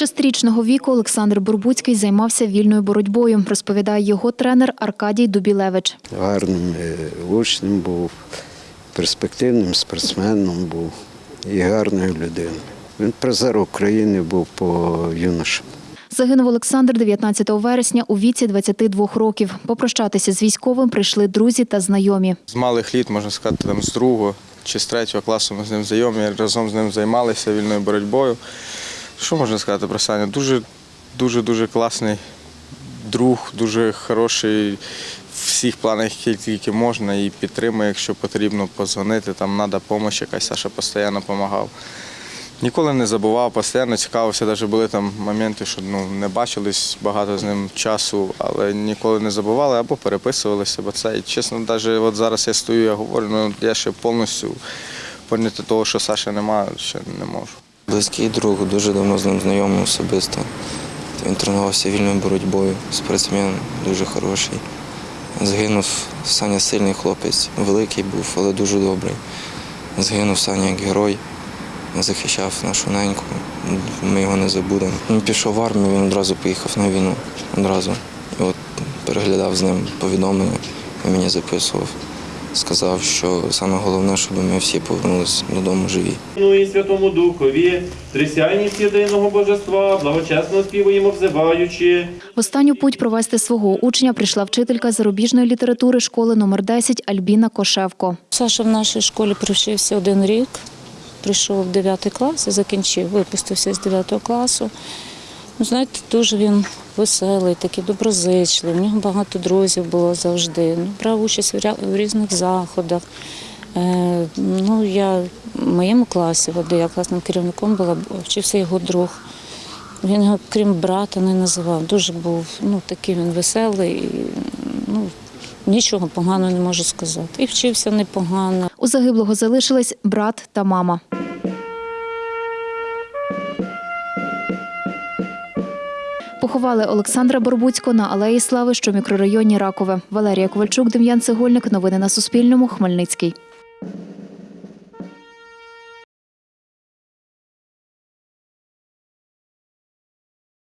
шестирічного віку Олександр Бурбуцький займався вільною боротьбою, розповідає його тренер Аркадій Дубілевич. гарним е, учнем був, перспективним спортсменом був і гарною людиною. Він призер України був по юношам. Загинув Олександр 19 вересня у віці 22 років. Попрощатися з військовим прийшли друзі та знайомі. З малих літ, можна сказати, там, з другого чи з третього класу ми з ним знайомі, разом з ним займалися вільною боротьбою. Що можна сказати про Саню? Дуже, дуже, дуже класний друг, дуже хороший в всіх планах, які тільки можна, і підтримує, якщо потрібно позвонити, там треба допомога якась, Саша постійно допомагав. Ніколи не забував, постійно цікавився. Навіть були там моменти, що ну, не бачились багато з ним часу, але ніколи не забували або переписувалися. Бо це, і, чесно, навіть от зараз я стою, я говорю, ну я ще повністю поняти того, що Саші немає, ще не можу. Близький друг, дуже давно з ним знайомий особисто. Він тренувався вільною боротьбою, спортсмен дуже хороший. Згинув Саня сильний хлопець, великий був, але дуже добрий. Згинув Саня як герой, захищав нашу неньку. Ми його не забудемо. Він пішов в армію, він одразу поїхав на війну. Одразу. І от переглядав з ним повідомлення і мені записував. Сказав, що саме головне, щоб ми всі повернулися додому живі. Ну і Святому Духові, трисяйність єдиного божества, благочесно співаємо, взиваючи. В останню путь провести свого учня прийшла вчителька зарубіжної літератури школи номер 10 Альбіна Кошевко. Саша в нашій школі провчився один рік, прийшов в 9 клас і закінчив, випустився з 9 класу. Ну, знаєте, дуже він веселий, такий доброзичливий. В нього багато друзів було завжди. Ну, брав участь в різних заходах. Е, ну, я в моєму класі, де я класним керівником була, вчився його друг. Він його, крім брата, не називав. Дуже був ну, такий він веселий. Ну, нічого поганого не можу сказати. І вчився непогано. У загиблого залишились брат та мама. Поховали Олександра Борбуцького на Алеї Слави, що в мікрорайоні Ракове. Валерія Ковальчук, Дем'ян Цегольник. Новини на Суспільному. Хмельницький.